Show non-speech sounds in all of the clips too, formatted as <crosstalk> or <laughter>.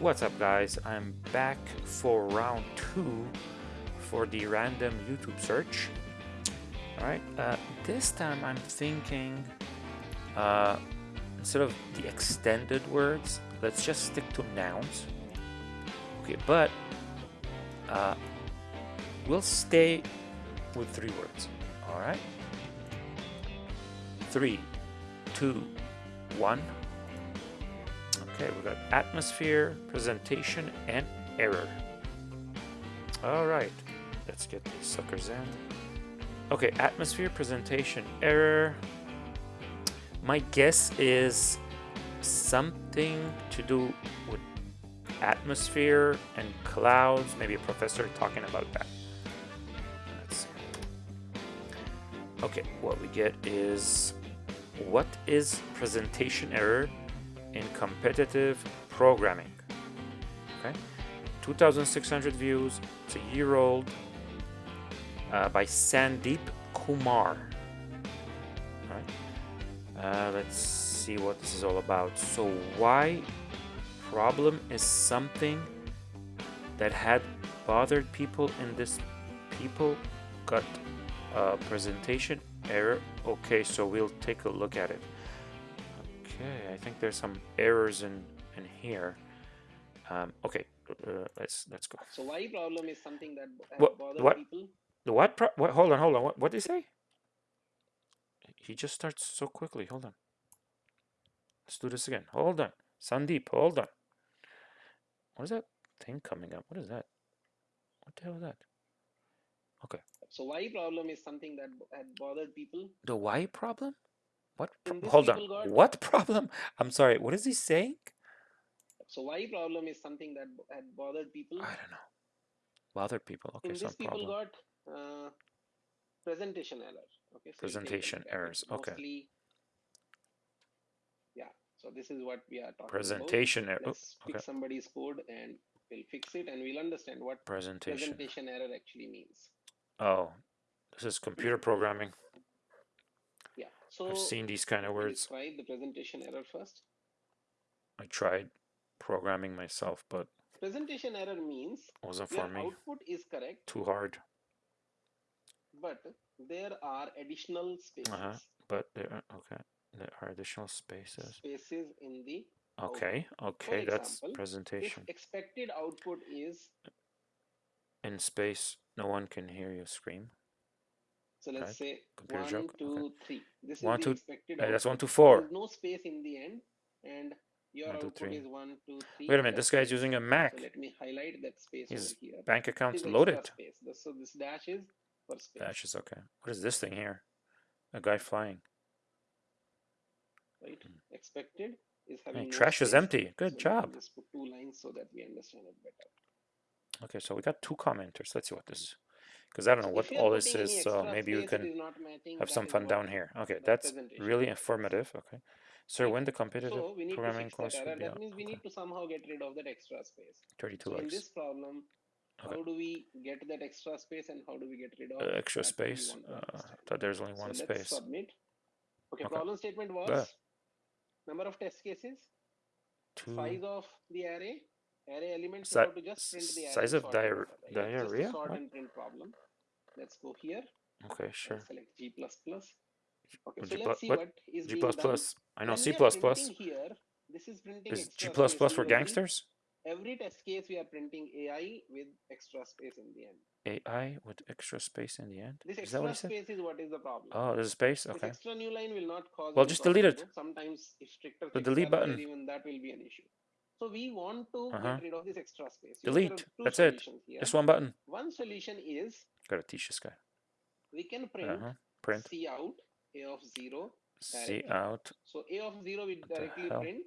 What's up guys? I'm back for round two for the random YouTube search. Alright, uh, this time I'm thinking uh, instead of the extended words, let's just stick to nouns. Okay, but uh, we'll stay with three words. Alright? Three, two, one. Okay, we've got atmosphere, presentation, and error. All right, let's get these suckers in. Okay, atmosphere, presentation, error. My guess is something to do with atmosphere and clouds. Maybe a professor talking about that. Let's see. Okay, what we get is what is presentation error in competitive programming. Okay, 2,600 views. It's a year old uh, by Sandeep Kumar. Right. Uh, let's see what this is all about. So why problem is something that had bothered people in this people got a presentation error. Okay, so we'll take a look at it. Okay, I think there's some errors in in here. Um, okay, uh, let's let's go. So why problem is something that What- bother what? people. The what? Pro what? Hold on, hold on. What? What did he say? He just starts so quickly. Hold on. Let's do this again. Hold on, Sandeep. Hold on. What is that thing coming up? What is that? What the hell is that? Okay. So why problem is something that had bothered people. The why problem? What? pro- In this Hold on. What problem? I'm sorry. What is he saying? So why problem is something that had bothered people. I don't know. Bothered people. Okay, In some this people problem. got uh, presentation error. Okay. So Presentation look at it. errors, okay. Mostly, yeah. So this is what we are talking Presentation error. about. Let's okay. pick somebody's code and we'll fix it and we'll understand what Presentation. presentation error actually means. Oh, this is computer programming. So I've seen these kind of words. Describe the presentation error first. I tried programming myself, but Presentation error means wasn't for me. output is correct, Too hard. but there are additional spaces. Uh-huh. But there are okay. There are additional spaces. Spaces in the Okay, okay, that's example, presentation. expected output is In space, no one can hear you scream. So let's Right. say Computer one, joke, okay. two, three. This One, is two- the expected Uh, that's one to four. There's no space in the end, and your One, two, output three. is one, two, three. Wait a minute, this guy's it. using a So Mac. let me highlight that space His over here. bank account's is loaded. Space. So this dash is for space. Dash is okay. What is this thing here? A guy flying. right? Expected is having no trash is empty. Good can job. Just put two lines so that we understand it better. Okay, so we got two commenters. Let's see what this is. Because I don't know what all this is, so maybe we can is not matching, have some fun down here. Okay, that's really informative. Okay. Sir, when the competitive So programming course that error. That means we Okay. need to somehow get rid of that extra space. 32 So in this problem, Okay. how do we get that extra space and how do we get rid of Uh, extra that space. Uh, thought there's only So one let's space. submit. Okay, Okay. problem statement was There. number of test cases, Two. size of the array, array elements, Si- to just print the size of sort it diar- over, right? It's just a diarrhea? sort What? and print problem. Let's go here. Okay, sure. Select G++. Okay, so plu- let's see what? what is G++. done. I know When C++. are printing Here, this is printing Is G++ extra space. for gangsters? Every test case we are printing AI with extra space in the end. AI with extra space in the end? This Is that what extra space is what is the problem. Oh, there's a space? This Okay. extra new line will not cause. Well, just delete it. Sometimes if stricter The delete button. even that will be an issue. So we want to Uh-huh. get rid of this extra space. You Delete. That's it. Here. Just one button. One solution is Gotta teach this guy. we can print Uh-huh. Print. C out A of zero. Directly. out. So A of zero we directly print.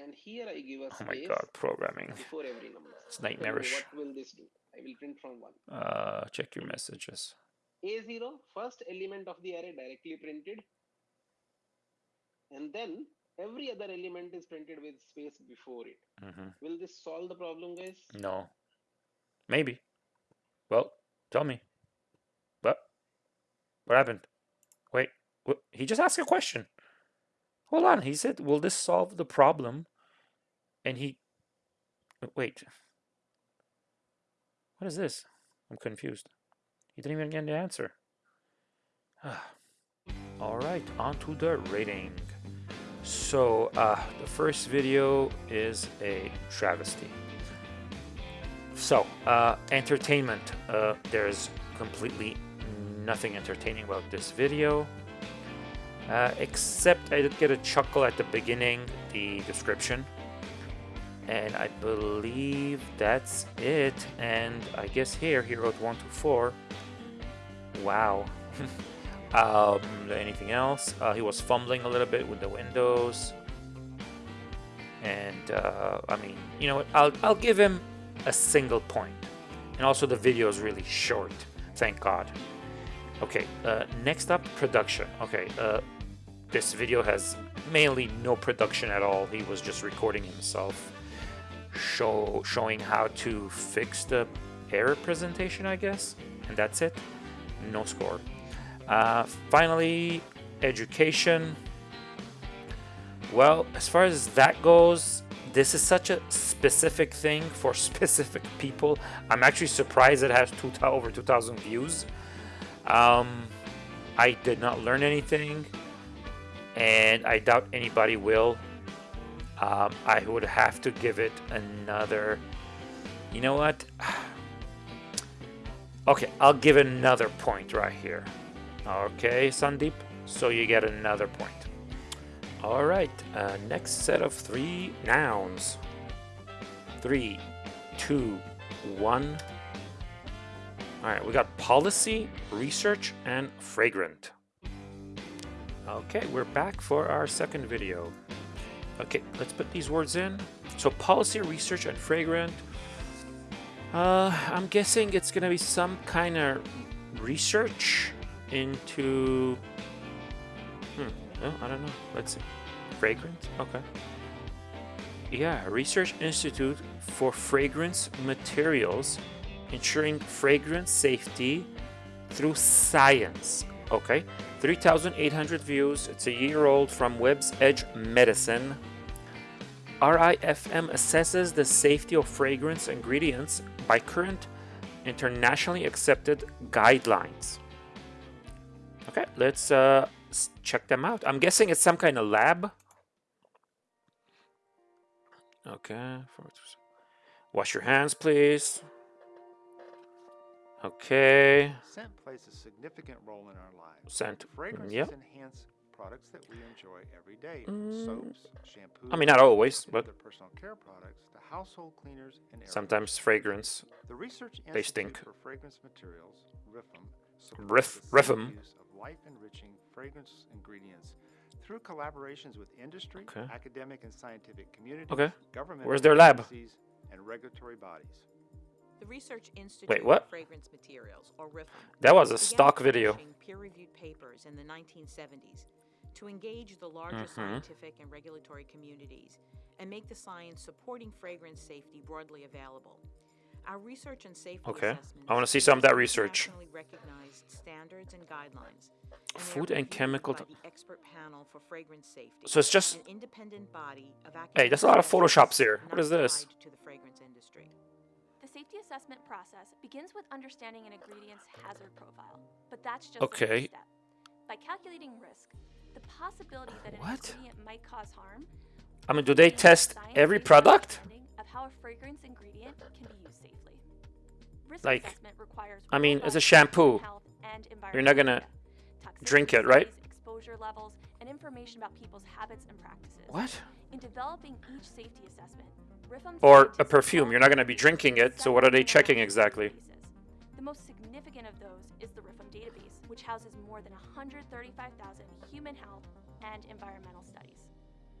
And here I give a Oh my god, programming. before every number. It's nightmarish. What will this do? I will print from one. Uh, check your messages. A0, first element of the array directly printed. And then every other element is printed with space before it. hmm Will this solve the problem, guys? No. Maybe. Well, tell me. What? What happened? Wait. What? He just asked a question. Hold on. He said, "Will this solve the problem?" And he wait. What is this? I'm confused. He didn't even get the answer. <sighs> All right, on to the rating. So uh, the first video is a travesty. So uh, entertainment. Uh, there's completely nothing entertaining about this video. Uh, except I did get a chuckle at the beginning, the description. And I believe that's it. And I guess here he wrote 1 to 4. Wow. <laughs> um, anything else? Uh, he was fumbling a little bit with the windows. And uh, I mean, you know? I'll, I'll give him a single point. And also the video is really short. Thank God. Okay, uh, next up, production. Okay, uh, this video has mainly no production at all. He was just recording himself, show showing how to fix the error presentation, I guess, and that's it. No score. Uh, finally, education. Well, as far as that goes, this is such a specific thing for <laughs> specific people. I'm actually surprised it has two, over 2,000 views. Um, I did not learn anything, and I doubt anybody will. Um, I would have to give it another. You know what? <sighs> Okay, I'll give another point right here. Okay, Sandeep, so you get another point. All right, uh, next set of three nouns. Three, two, one. All right, we got policy, research, and fragrant. Okay, we're back for our second video. Okay, let's put these words in. So policy, research, and fragrant. Uh, I'm guessing it's gonna be some kind of research into... Hmm, no, I don't know. Let's see. Fragrance? Okay. Yeah, Research Institute for Fragrance Materials ensuring fragrance safety through science. Okay, 3,800 views. It's a year old from Web's Edge Medicine. RIFM assesses the safety of fragrance ingredients by current internationally accepted guidelines. Okay, let's uh, check them out. I'm guessing it's some kind of lab. Okay. Wash your hands, please. Okay. Scent plays a significant role in our lives. Scent. Fragrances yep. enhance products that we enjoy every day. Mm. Soaps, shampoo. I mean, not always, but the personal care products, the household cleaners, and sometimes fragrance. The research they stink. for fragrance materials, RIFM, Riff, RIFM. Use of life-enriching fragrance ingredients through collaborations with industry, okay. academic and scientific communities, okay. government, where's their lab, and regulatory bodies. The Research Institute Wait, what? Fragrance Materials, or RIFM, that was a stock video. Peer-reviewed papers in the 1970s to engage the larger mm -hmm. scientific and regulatory communities and make the science supporting fragrance safety broadly available. Our research and safety okay. I want to see some of that research. recognized standards and guidelines. And Food and chemical. the expert panel for fragrance safety. So it's just. An independent body of hey, there's a lot of photoshops here. What is this? To the fragrance industry. The safety assessment process begins with understanding an ingredient's hazard profile, but that's just okay. the step. By calculating risk, the possibility that an what? ingredient might cause harm. I mean, do they test every product? How a fragrance ingredient can be used safely. Risk like, assessment requires I mean, as a shampoo, you're not gonna drink it, right? Exposure levels and information about people's habits and practices. What? In developing each safety assessment, or a perfume, you're not going to be drinking it, so what are they checking exactly? The most significant of those is the RIFM database, which houses more than 135,000 human health and environmental studies.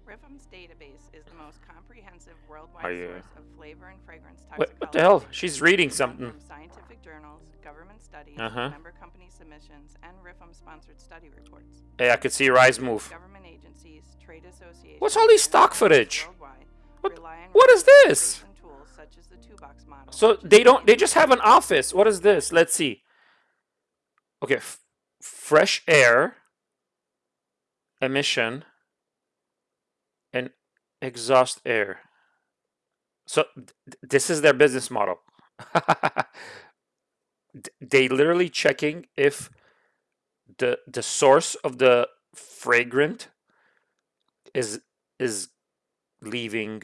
RIFM's database is the most comprehensive worldwide source of flavor and fragrance toxicology. What, what the hell? She's reading something. Scientific journals, government studies, uh -huh. member company submissions, and RIFM-sponsored study reports. Hey, I could see your eyes move. Government agencies, trade associations. What's all these stock footage? What, what is this? So they don't, they just have an office. What is this? Let's see. Okay, fresh air, emission, and exhaust air. So th- this is their business model. <laughs> They literally checking if the the source of the fragrant is is leaving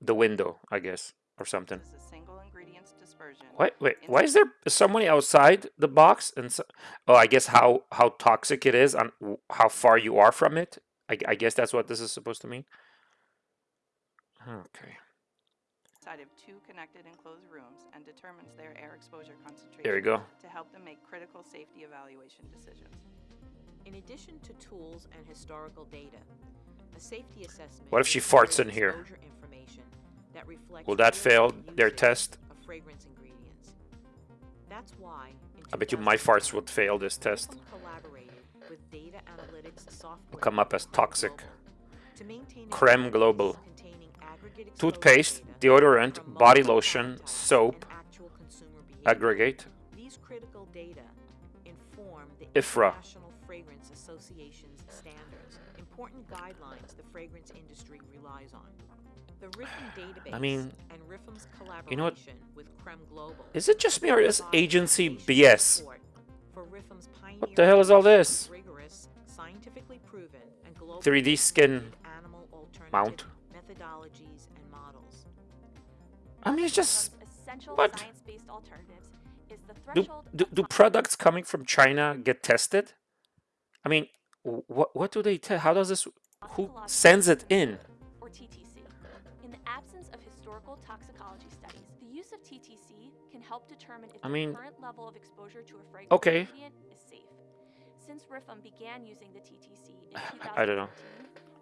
the window, I guess, or something. This is single ingredients dispersion. Wait, wait. Why is there somebody outside the box? And so, oh, I guess how how toxic it is and how far you are from it. I, I guess that's what this is supposed to mean. Okay. Inside of two connected enclosed rooms and determines their air exposure concentration. There you go. To help them make critical safety evaluation decisions. In addition to tools and historical data, a safety assessment. What if she farts in here? information that reflects Will that fail their test? Of fragrance ingredients. That's why. I bet you my farts would fail this test. Ripple collaborated with data analytics software come up as toxic. Global to maintain a Creme Global. containing aggregate exposure Toothpaste, deodorant, body lotion, soap, and actual consumer behavior. aggregate. These critical data inform the IFRA. International Fragrance Association's standards, important guidelines the fragrance industry relies on. The RIFM <sighs> database mean, and RIFM's collaboration you know what? with Creme Global Is it just me or is agency BS? support for RIFM's What the hell is all this? 3D skin validated animal alternative mount. methodologies and models. I mean, it's just what? alternatives is the do, do, do products coming from China get tested? I mean, what what do they test? How does this? Who sends it in? or TTC. In the absence of historical toxicology studies, the use of TTC can help determine if I the mean- current level of exposure to a fragrance Okay. Ingredient is safe. Since RIFM began using the TTC in 2015, <sighs> I don't know.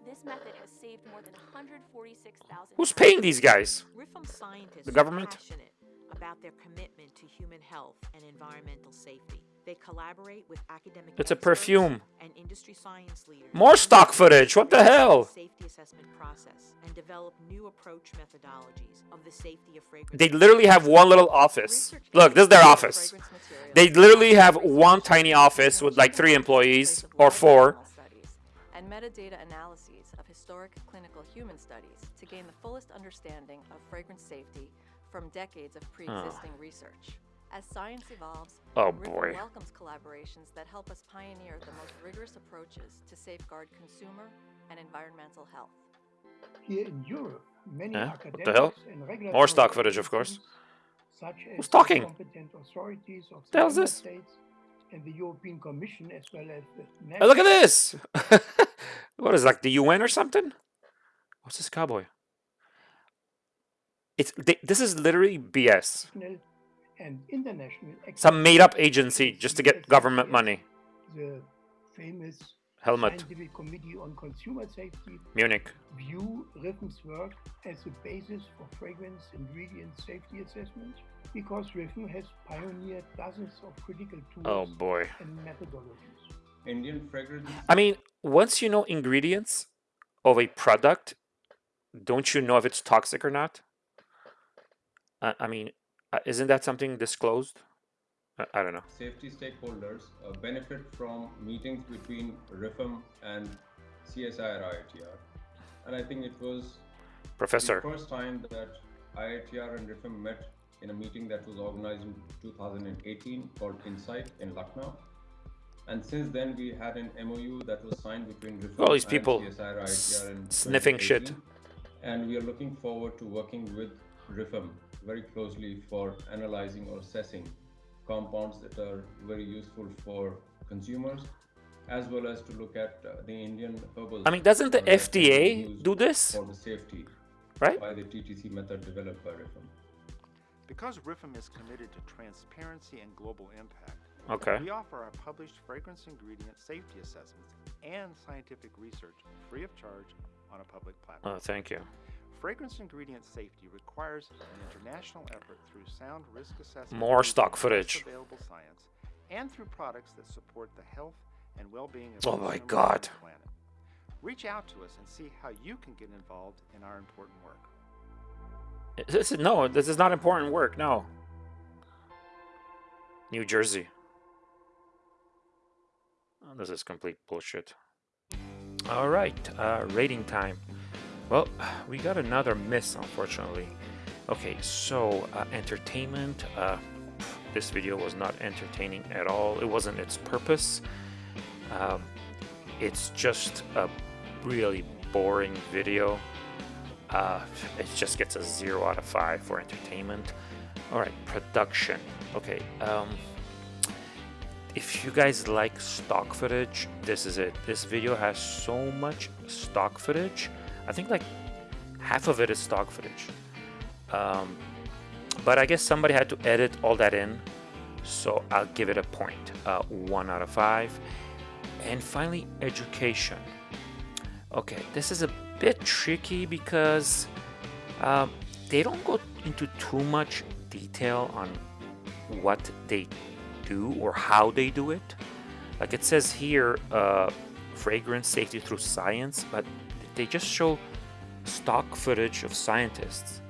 this method has saved more than 146,000 Who's paying these guys? RIFM scientists The government? are passionate about their commitment to human health and environmental safety. They collaborate with academic It's a perfume. and industry science leaders. More stock footage, what the hell? Safety assessment process and develop new approach methodologies of the safety of fragrance. They literally have one little office. Look, this is their office. They literally have one tiny office with like three employees or four. And metadata analyses of historic clinical human studies to gain the fullest understanding of fragrance safety from decades of pre-existing research. As science evolves, Oh, boy. welcomes collaborations that help us pioneer the most rigorous approaches to safeguard consumer and environmental health. Here in Europe, many Huh? What the academics hell? and More stock footage, of course. agencies, Such as Who's talking? competent authorities of The hell this? states and the European Commission, as well as the Hey, look at this! <laughs> what is it, like the UN or something? What's this cowboy? It's they, this is literally BS. And international Some made up agency just to get government money. The famous Helmet, Scientific Committee on Consumer Safety Munich. view RIFM's work as a basis for fragrance ingredient safety assessment because RIFM has pioneered dozens of critical tools Oh boy. and methodologies. Indian fragrance I mean, once you know ingredients of a product, don't you know if it's toxic or not? I, I mean, isn't that something disclosed? I, don't know. safety stakeholders uh, benefit from meetings between RIFM and CSIR IITR. And I think it was Professor. the first time that IITR and RIFM met in a meeting that was organized in 2018 called Insight in Lucknow. And since then, we had an MOU that was signed between RIFM All these and people CSIR IITR in sniffing shit. And we are looking forward to working with RIFM very closely for analyzing or assessing compounds that are very useful for consumers, as well as to look at uh, the Indian herbal. I mean, doesn't the that can be FDA do this? for the safety Right? by the TTC method developed by RIFM? Because RIFM is committed to transparency and global impact, Okay. we offer our published fragrance ingredient safety assessments and scientific research free of charge on a public platform. Oh, thank you. Fragrance ingredient safety requires an international effort through sound risk assessment. More stock footage. Available science and through products that support the health and well-being of Oh my God. planet. Reach out to us and see how you can get involved in our important work. This is, no, this is not important work. No. New Jersey. Oh, this is complete bullshit. All right, uh, rating time. Well, we got another miss, unfortunately. Okay, so uh, entertainment. Uh, this video was not entertaining at all. It wasn't its purpose. Um, it's just a really boring video. Uh, it just gets a 0 out of 5 for entertainment. Alright, production. Okay, um, if you guys like stock footage, this is it. This video has so much stock footage. I think like half of it is stock footage. Um, but I guess somebody had to edit all that in. So I'll give it a point, uh, 1 out of 5. And finally, education. Okay, this is a bit tricky because um, they don't go into too much detail on what they do or how they do it. Like it says here, uh, fragrance safety through science, but they just show stock footage of scientists.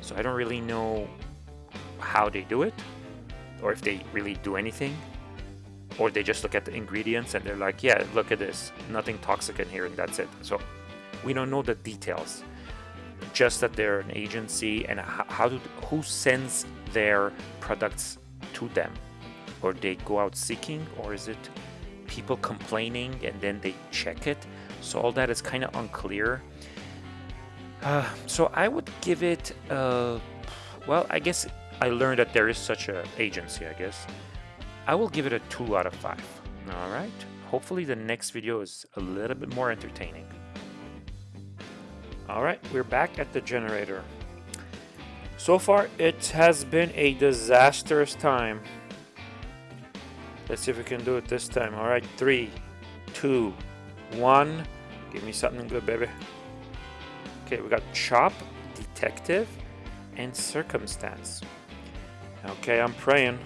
So I don't really know how they do it or if they really do anything or they just look at the ingredients and they're like, yeah, look at this, nothing toxic in here and that's it. So we don't know the details, just that they're an agency and how do, who sends their products to them or they go out seeking or is it people complaining and then they check it so all that is kind of unclear. Uh, so I would give it uh, well I guess I learned that there is such a agency I guess. I will give it a 2 out of 5 alright. Hopefully the next video is a little bit more entertaining. Alright we're back at the generator. So far it has been a disastrous time. Let's see if we can do it this time. All right, three, two, one. Give me something good, baby. Okay, we got Chop, Detective, and Circumstance. Okay, I'm praying.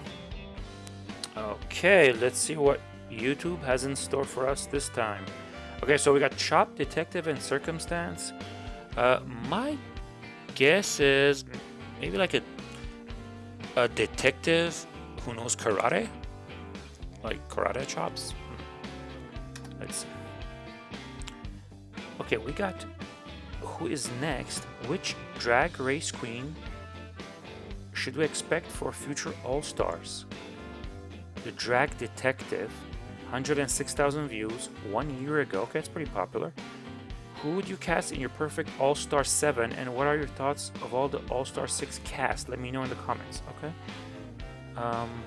Okay, let's see what YouTube has in store for us this time. Okay, so we got Chop, Detective, and Circumstance. Uh, my guess is maybe like a, a detective who knows karate like karate chops. Hmm. Let's see. Okay, we got who is next? Which drag race queen should we expect for future All-Stars? The Drag Detective, 106,000 views one year ago. Okay, it's pretty popular. Who would you cast in your perfect All-Star 7 and what are your thoughts of all the All-Star 6 cast? Let me know in the comments, okay? Um,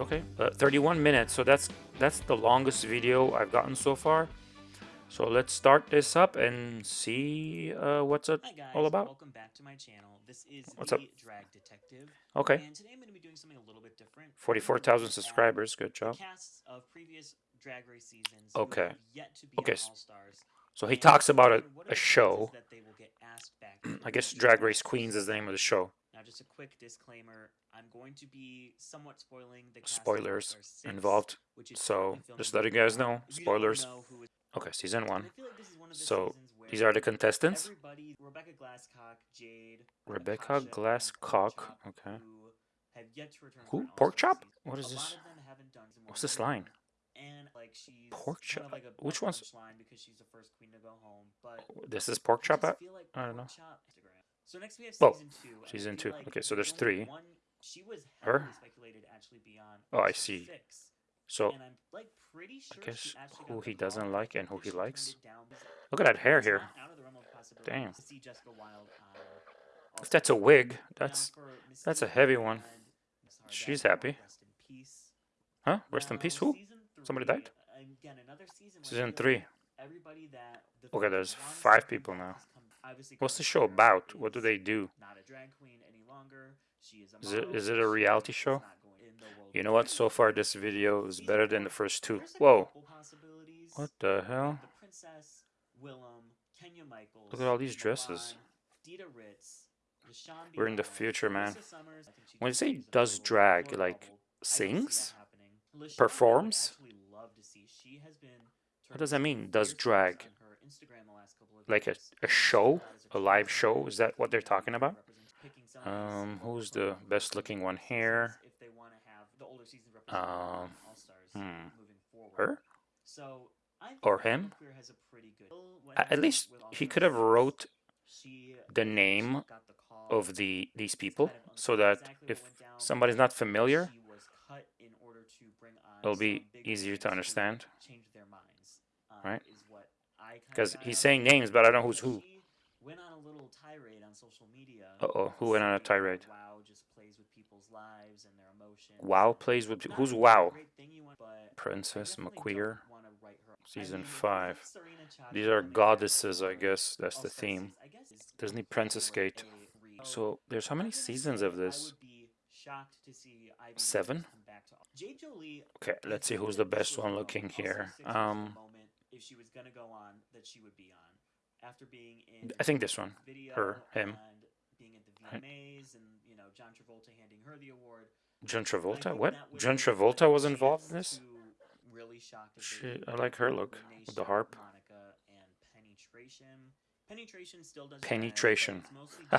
Okay, uh, 31 minutes. So that's that's the longest video I've gotten so far. So let's start this up and see uh, what's it Hi guys, all about. Welcome back to my channel. This is What's the up? Drag Detective. Okay. And today I'm going to be doing something a little bit different. 44,000 subscribers. Good job. Casts of previous drag race seasons Okay. yet to be Okay. So he And talks about a, a show. that they will get asked back <clears throat> I guess Drag Race Queens is the name of the show. Now, just a quick disclaimer: I'm going to be somewhat spoiling the cast Spoilers 6, involved. which is So just letting you guys know. If you don't Spoilers. know is- Okay, season one. Like this is one of the So these are the contestants. Rebecca Glasscock, Jade, Rebecca Glasscock. Chop, Okay. who have yet to return for Who? an Pork chop? What is this? lot of them haven't done some What's this line? And like she's Pork kind of like Which one's- line because she's the first queen to go home. But oh, This is pork chop. like I don't know. Chop So next we have Oh, season two. season two. Okay, so there's three. One, she was Her? speculated actually be on Oh, I see. six. So I'm like pretty sure guess who he doesn't like and who he likes. Look at that hair here. not out of the realm of possibility Damn. to see Jessica Wild on uh, If that's a wig, that's that's a heavy one. and Miss Hardette, She's happy. Rest in peace. Huh? Rest in peace. Who? Somebody died? Uh, season I Season three. like everybody that the Okay, there's five people now. has come- obviously What's the show about? What do they do? Not a drag queen any longer. She is it is it a reality show? Not going in the world You know what? So far, this video is better than the first two. Whoa! What the hell? have The Princess, Willam, Kenya Michaels. Look at all these dresses. Dida Ritz, Rashawn We're in the future, man. Marissa Summers, I think she When you say does drag, like bubble. I can see sings, that happening. Lashauwn, I would performs. actually love to see. She has been What does that mean? Does drag? shots on her Instagram the last couple of Like a, a show, a live show? Is that what they're talking about? Represent- picking some of these Um, who's the best looking one here? seasons If they want to have the older seasons represent Um, All-Stars hmm. moving forward. Her? So Or him? Has a pretty good. What at least he could have wrote the name of the these people so that if somebody's not familiar, it'll be easier to understand. Right? Because he's saying names, but I don't know who's who. Went on a little tirade on social media. Uh oh, who went on a tirade? Wow just plays with people's lives and. Wow plays with who's Wow? Princess McQueer, season five. These are goddesses, I guess. That's the theme. Disney Princess Gate. So there's how many seasons of this? Seven. Okay, let's see who's the best one looking here. Um, if she was gonna go on, that she would be on. After being in I think this one, her, him. being at the VMAs and you know John Travolta handing her the award. John Travolta? What? John Travolta was involved in this? Really. She, I like her look with the harp. And penetration. Penetration still does Penetration. <laughs>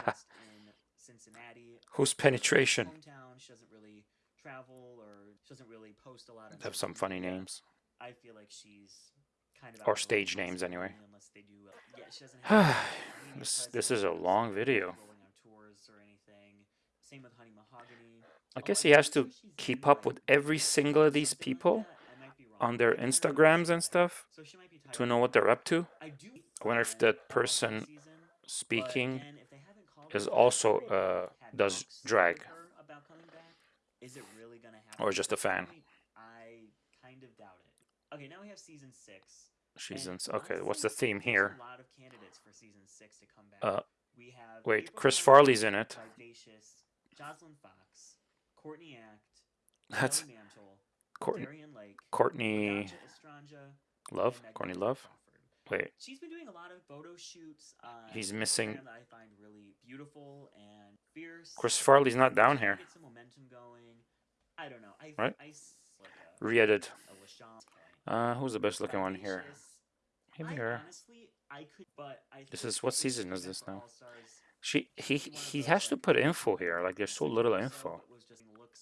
Cincinnati. Who's penetration? She doesn't really travel or she doesn't really post a lot. on Have some funny names. I feel like she's kind of Or stage names, anyway. unless they do. Yeah, she doesn't <sighs> have this, this is a long video. tours or anything. Same with Honey Mahogany. I guess he has to keep up with every single of these people on their Instagrams and stuff to know what they're up to. I wonder if that person speaking is also uh, does drag or just a fan. Okay, now we have season six. Seasons. Okay, what's the theme here? Uh, wait, Chris Farley's in it. Jocelyn Fox, Courtney Act, That's Mantle, Courtney. Darienne Lake, Courtney Estranja, Love. Courtney Love. Wait, She's been doing a lot of photo shoots. On He's missing- that I find really beautiful and fierce. Chris Farley's not down here. Get some momentum going. I don't know. I, Right? I like a, Re-edit. Uh, who's the best looking one here? Maybe her. honestly, I could, but I This is what season is this now? She he she'd be one of he has to put info here. Like there's so little info.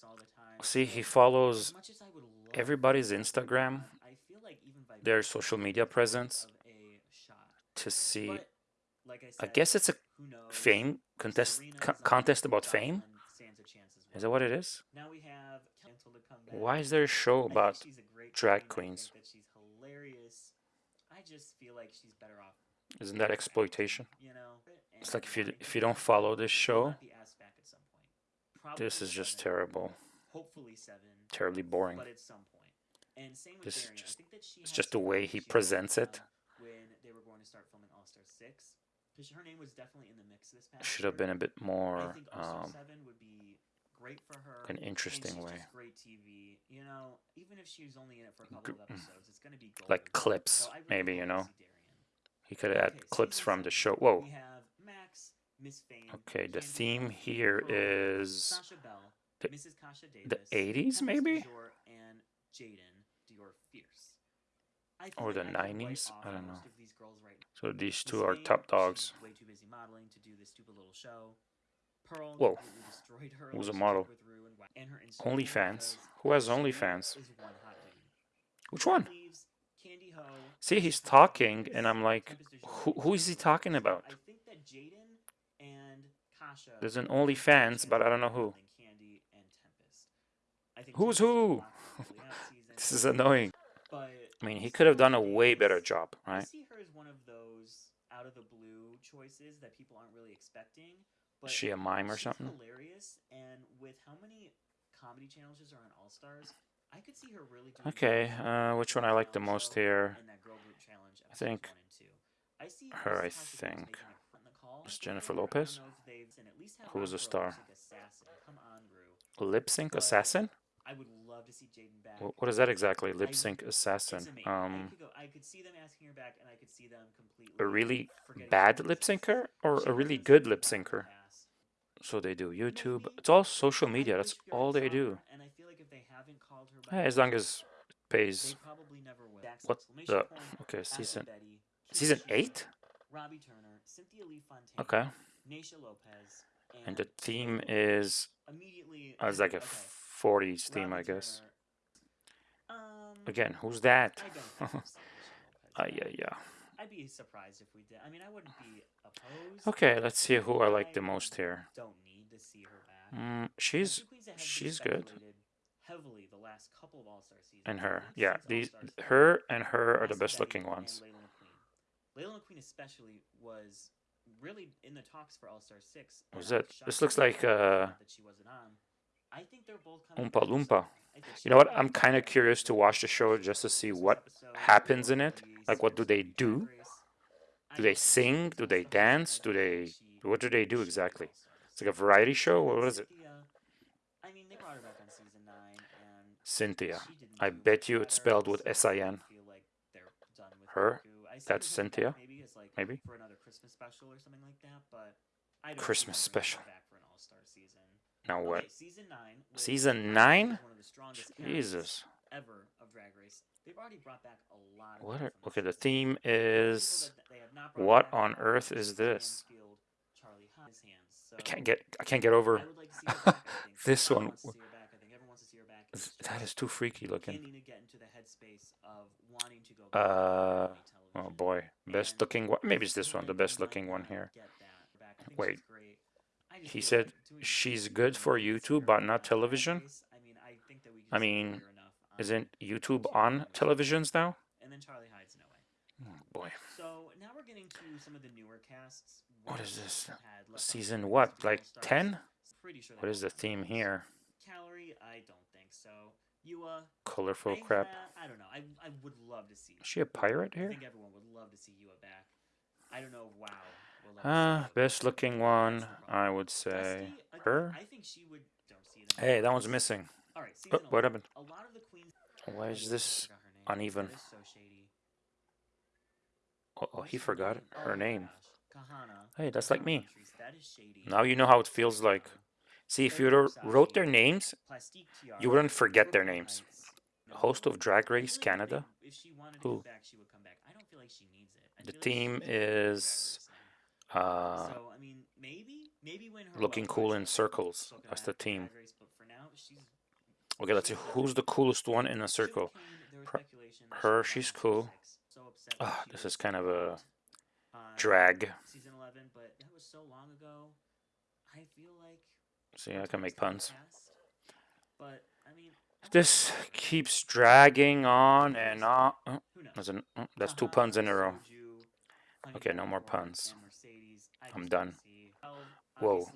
That was just looks all the time. See, he follows as as I would love everybody's for her to go Instagram, I feel like even their social media presence of a shot. to see. I, I guess it's a knows? fame contest co- contest about fame. Jocelyn stands a chance as Is that what it is? Now we have to come back. Why is there a show about drag queen. Queens? think that she's hilarious. I just feel like she's better off. Isn't that exploitation? You know, It's like if you if you don't follow this show, not be asked back at some point. This is just seven, terrible, Hopefully seven, terribly boring. but at some point. And same with This is Darienne. Just- she it's just the way he presents it. When they were going to start filming All Star Six, because her name was definitely in the mix this past. Should have been a bit I more think um, 7 would be great for her. an interesting way. Great TV. You know, even if she's only in it for a couple of episodes, it's going to be like clips, So really maybe you know. He could have had Okay, clips season from the show. Whoa. We have Max. Okay, the theme here is Sasha Belle, the- Mrs. Kasha the 80s maybe? Dior, and Jaidynn Diore Fierce. Or the I could write 90s? I don't know. of these girls right now. So these two are top dogs. she's way too busy modeling to do this stupid little show. Pearl Whoa. completely destroyed her Who's a model? took with Rue and and her OnlyFans. Who has OnlyFans? Which one? Leaves, Kandy Ho, See, he's talking, and I'm like, who, who is he talking about? I think that Jaidynn and Kasha There's an OnlyFans, but I don't know who. Kandy and Tempest. I think Who's Tempest is a who? lot more early out season, This is annoying. but I mean, he could have done a way better job, I right? see her as one of those out of the blue choices that people aren't really expecting. But Is she a mime or something? hilarious, and with how many comedy challenges are on All Stars, I could see her really doing Okay, uh, which one I like the most here? and that girl group challenge I think one and two. I see her, I Miss Kasha Davis think. Jennifer Lopez? Who was a star? lip sync assassin. I would love to see Jaidynn back. Wh- What is that exactly? Lip sync assassin. Um. I could see them asking her back, and I could see them completely. a really bad lip syncer or a really good lip syncer? So they do YouTube. It's all social media. That's all they do. Yeah, as long as it pays. What the? Okay, season season eight. Robbie Turner, Cynthia Lee Fontaine, Okay, Naysha Lopez, and, and the theme is immediately. uh, it's like a okay, 40s theme, Robbie I guess. Um, Again, who's that? I don't <laughs> think it's Naysha Lopez. Ah, yeah, yeah. I'd be surprised if we did. I mean, I wouldn't be opposed. Okay, let's see who I like the most here. Don't need to see her back. Mm, she's she's good. Heavily the last couple of All-Star seasons. And her, yeah, these her and her are the best looking ones. Laila McQueen especially was really in the talks for All Star Six. Was it? This looks like uh, that she wasn't on. I think they're both Oompa Loompa. You know what? I'm kind of curious to watch the show just to see what happens in it. Like, what do they do? Do they sing? Do they dance? Do they? What do they do exactly? It's like a variety show. What is it? I mean, they brought her back on season nine, and Cynthia. I bet you it's spelled with S-I-N. Her? That's Cynthia? Maybe? it's like maybe For another Christmas special or something like that, but I don't Christmas special. Back for an all-star season. Now what? Okay, season nine. Season nine? One of the strongest Jesus. Ever of Drag Race. They've already brought back a lot of What? Are, okay, the theme is what on earth is this? I can't get I can't get over <laughs> this one. That is too freaky looking. Uh oh boy, best looking one. Maybe it's this one, the best looking one here. Wait, he said she's good for YouTube but not television. I mean, isn't YouTube on televisions now? Oh boy. So now we're getting to some of the newer casts. What is this? Season what? Like 10? What is the theme here? Calorie, I don't think so. Yuhua. Colorful crap. I don't know. I, I would love to see. Is she a pirate here? I think everyone would love to see Yuhua back. I don't know. Wow. Ah, uh, best looking one, I would say. Her? I think she would. Don't see Hey, that one's missing. All right, oh, what happened? A lot of the queens. Why is this uneven? Oh, oh, he forgot her name. Hey, that's like me. Now you know how it feels like. See, if you wrote their names, you wouldn't forget their names. Host of Drag Race Canada? Who? The team is uh, looking cool in circles. That's the team. Okay, let's see. Who's the coolest one in a circle? Her, she's cool. Oh, this is kind of a drag. Season 11, but that was so long ago. I feel like See, I can make puns. But I mean, this keeps dragging on and on. Oh, that's, an, oh, that's two puns in a row. Okay, no more puns. I'm done. Whoa.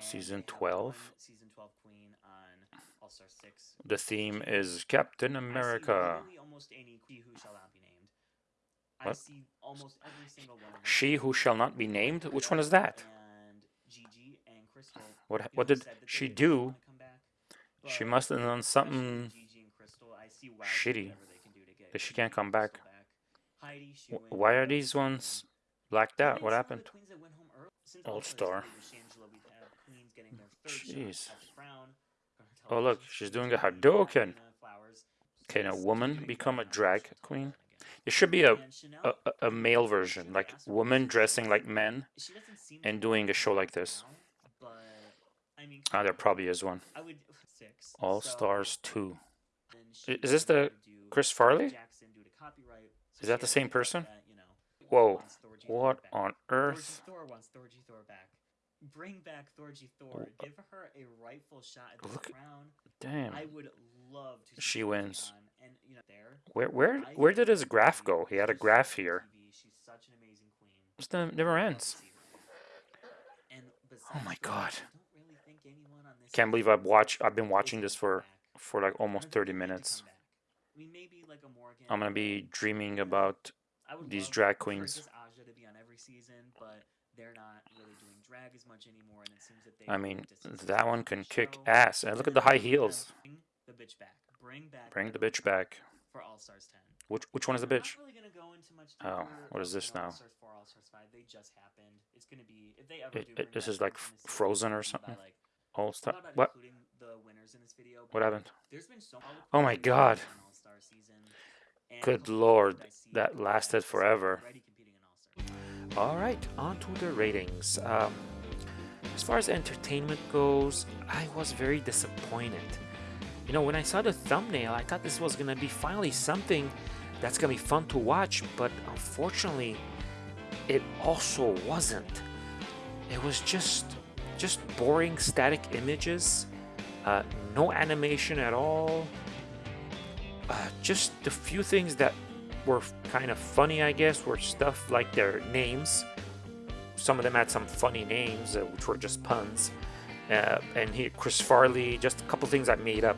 Season 12? The theme is Captain America. What? She who shall not be named? Which one is that? <sighs> What what did she do? She must have done something shitty that she can't come back. Why are these ones blacked out? What happened? All star. Mm, jeez. Oh look, she's doing a Hadoken. Can a woman become a drag queen? There should be a, a, a male version, like women dressing like men and doing a show like this. Ah, there probably is one. All Stars 2. Is this the Chris Farley? Is that the same person? Whoa. What on earth? Bring back Thorgy Thor. Give her a rightful shot at the Look, crown. Damn. I would love to she wins. And, you know, there, Where where where did his graph go? He had a graph here. This never ends. Oh my god. Can't believe I've watched I've been watching this for for like almost 30 minutes. I'm gonna be dreaming about these drag queens. I mean, that one can kick ass. And look at the high heels. Bring the bitch back. For All Stars 10. Which which one is the bitch? Oh, what is this now? It, it, this is like Frozen or something. All Star. What? What happened? Oh my God! Good lord, that lasted forever. All right, on to the ratings. Um, as far as entertainment goes, I was very disappointed. You know, when I saw the thumbnail, I thought this was gonna be finally something that's gonna be fun to watch, but unfortunately, it also wasn't. It was just just boring static images, uh, no animation at all. Uh, just the few things that were kind of funny, I guess, were stuff like their names. Some of them had some funny names, uh, which were just puns. Uh, and here, Chris Farley, just a couple things I made up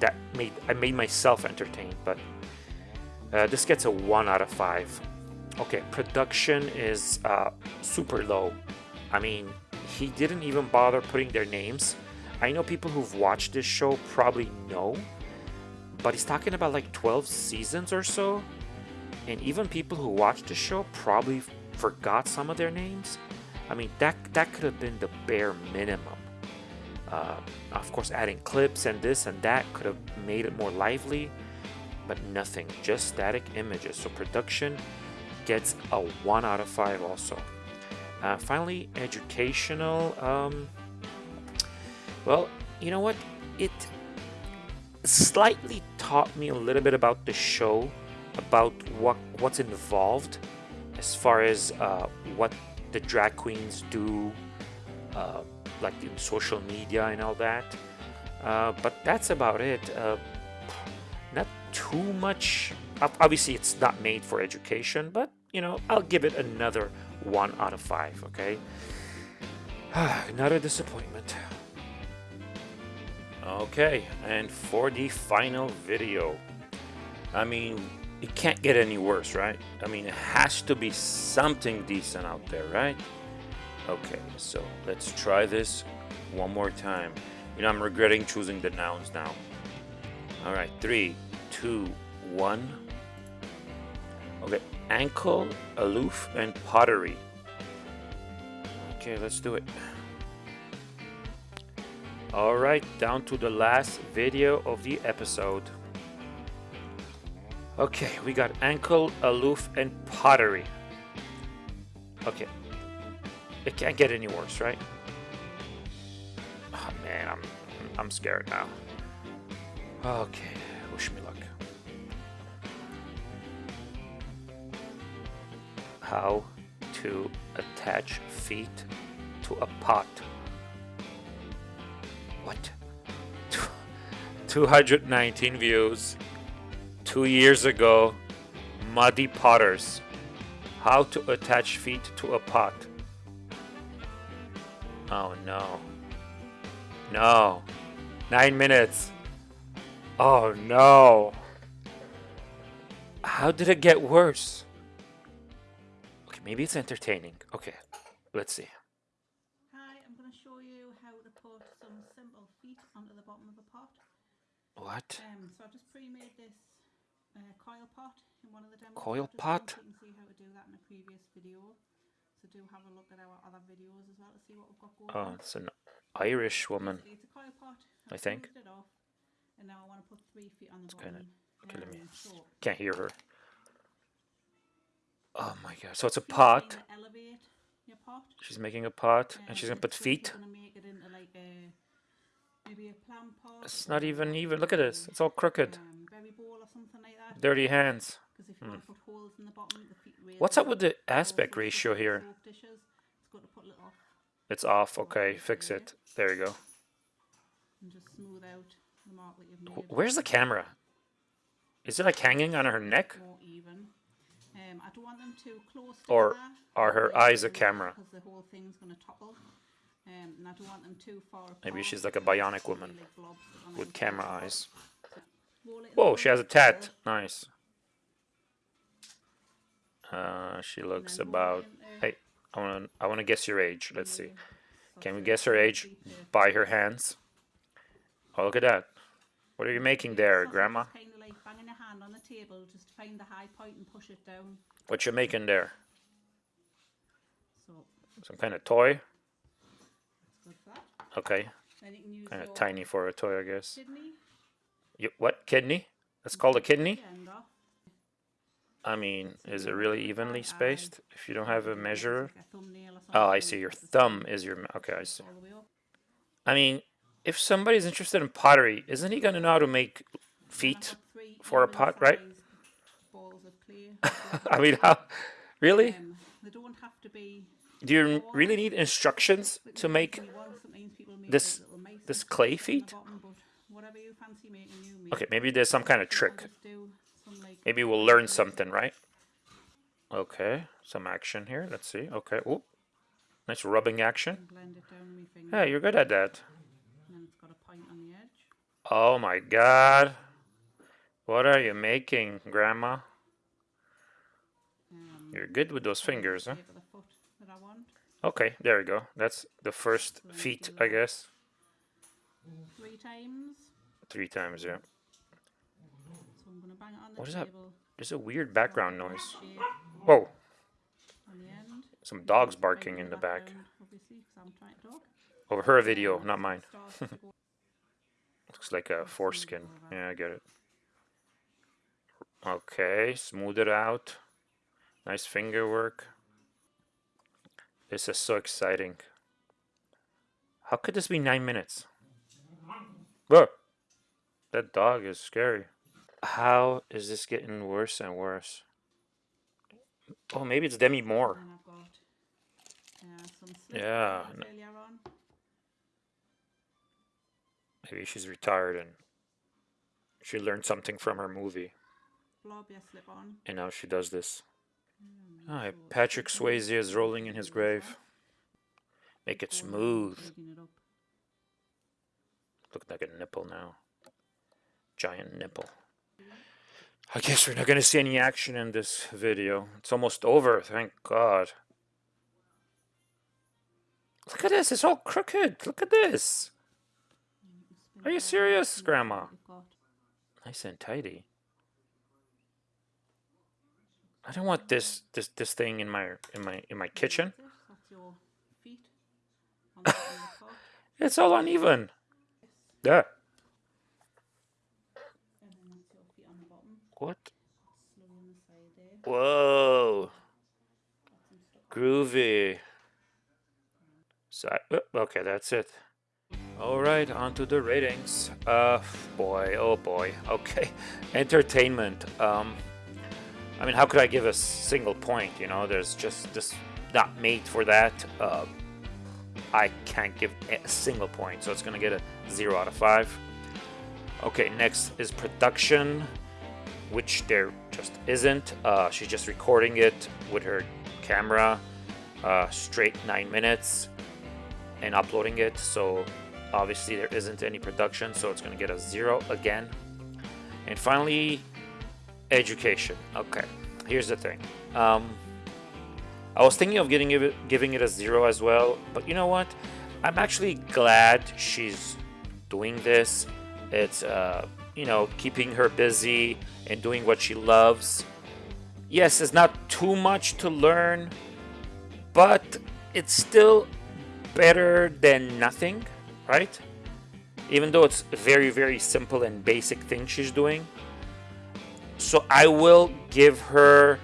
that made I made myself entertained. But uh, this gets a one out of five. Okay, production is uh, super low. I mean, he didn't even bother putting their names. I know people who've watched this show probably know, but he's talking about like 12 seasons or so. And even people who watched the show probably forgot some of their names. I mean, that, that could have been the bare minimum. Uh, of course, adding clips and this and that could have made it more lively, but nothing, just static images. So production gets a 1 out of 5 also. Uh, finally, educational. Um, well, you know what? It slightly taught me a little bit about the show, about what what's involved, as far as uh, what the drag queens do, uh, like in social media and all that. Uh, but that's about it. Uh, not too much. Obviously, it's not made for education, but you know, I'll give it another one out of five, okay? <sighs> Another disappointment. Okay, and for the final video, I mean, it can't get any worse, right? I mean, it has to be something decent out there, right? Okay, so let's try this one more time. You know, I'm regretting choosing the nouns now. All right, three, two, one. Okay, ankle, aloof, and pottery. Okay, let's do it. Alright, down to the last video of the episode. Okay, we got ankle, aloof, and pottery. Okay. It can't get any worse, right? Oh man, I'm I'm scared now. Okay, how to attach feet to a pot. What? <laughs> 219 views. Two years ago, Muddy Potters. How to attach feet to a pot. Oh no. No. Nine minutes. Oh no. How did it get worse? Maybe it's entertaining. Okay, let's see. Hi, I'm going to show you how to put some simple feet onto the bottom of a pot. What? Um, so I've just pre-made this uh, coil pot in one of the demos. Coil pot? You can see how to do that in a previous video. So do have a look at our other videos as well to see what we've got going Oh, on. it's an Irish woman. It's a coil pot. I I've think. It off, and now I want to put three feet on the It's bottom. kind of killing me. Um, Can't hear her. Oh my god. So it's a pot. kinda elevate your pot. She's making a pot and Um, she's gonna put feet. gonna it like a maybe a plant pot. It's not even even. Look at this. It's all crooked. um, berry bowl or something like. Dirty hands. Because if you want to put holes in the bottom, the What's up with the aspect ratio here? dishes, it's got to put little It's off. Okay, fix it. There you go. and just smooth out the mark that you've Wh- made. Where's the camera? Is it like hanging on her neck? Even. Um, I don't want them too close Or are her eyes a camera? Because the whole thing's going to topple. Um, and I don't want them too far apart. Maybe she's like a bionic woman like, blobs on with camera eyes. Roll it in Whoa, she has a tat. Nice. Uh, she looks then roll it about. Hey, I wanna, I wanna guess your age. Let's see. Can we guess her age by her hands? Oh, look at that. What are you making there, Grandma? Like banging your hand on the table, just to find the high point and push it down. What you making there? So Some kind of toy? it's good for that. Okay, Then you can use kind of tiny for a toy, I guess. kidney. You, what kidney? That's called a kidney. the end off. I mean, is it really evenly spaced? If you don't have a measurer. Like a thumbnail or Oh, I see. Your thumb is your. Okay, I see. all the way up. I mean, if somebody's interested in pottery, isn't he gonna know how to make feet for a pot, right? sized clay. <laughs> I mean, how? Really? Um, they don't have to be. Do you really need instructions to make this this clay feet? Okay, maybe there's some kind of trick. Maybe we'll learn something, right? Okay, some action here. Let's see. Okay. Oh, nice rubbing action. Yeah, you're good at that. Oh my god. What are you making, Grandma? You're good with those fingers, huh? Okay, there we go. That's the first feet, I guess. Three times. Three times, yeah. What is that? There's a weird background noise. Whoa. Some dogs barking in the back. Over her video, not mine. <laughs> Looks like a foreskin. Yeah, I get it. Okay, smooth it out. Nice finger work. This is so exciting. How could this be nine minutes? Whoa! That dog is scary. How is this getting worse and worse? Oh, maybe it's Demi Moore. Yeah. Maybe she's retired and she learned something from her movie. And now she does this. Oh, Patrick Swayze is rolling in his grave. Make it smooth. Look like a nipple now. Giant nipple. I guess we're not going to see any action in this video. It's almost over, thank God. Look at this, it's all crooked. Look at this. Are you serious, Grandma? Nice and tidy. I don't want this this this thing in my in my in my kitchen. it's <laughs> all uneven. Yeah. What? Whoa. Groovy. So, oh, okay, that's it. Alright, on to the ratings. Uh, boy, oh boy. Okay, <laughs> entertainment. Um, I mean, how could I give a single point? You know, there's just this not made for that. Uh, I can't give a single point, so it's gonna get a zero out of five. Okay, next is production, which there just isn't. Uh, she's just recording it with her camera, uh, straight nine minutes, and uploading it. So obviously there isn't any production, so it's gonna get a zero again. And finally, education. Okay, here's the thing. Um, I was thinking of getting it, giving it a zero as well, but you know what? I'm actually glad she's doing this. It's, uh, you know, keeping her busy and doing what she loves. Yes, it's not too much to learn, but it's still better than nothing, right? Even though it's very, very simple and basic thing she's doing. So I will give her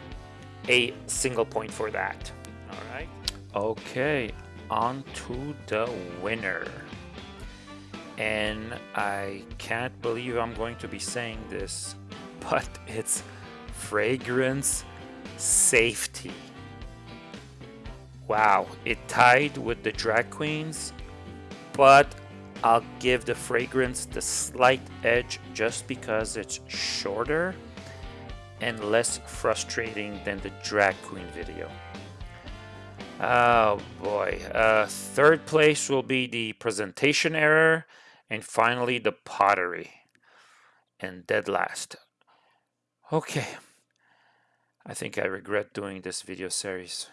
a single point for that. All right. Okay, on to the winner. And I can't believe I'm going to be saying this, <laughs> but it's fragrance safety. Wow, it tied with the drag queens, but I'll give the fragrance the slight edge just because it's shorter and less frustrating than the drag queen video. Oh boy. Uh, third place will be the presentation error and finally the pottery. And dead last. Okay. I think I regret doing this video series.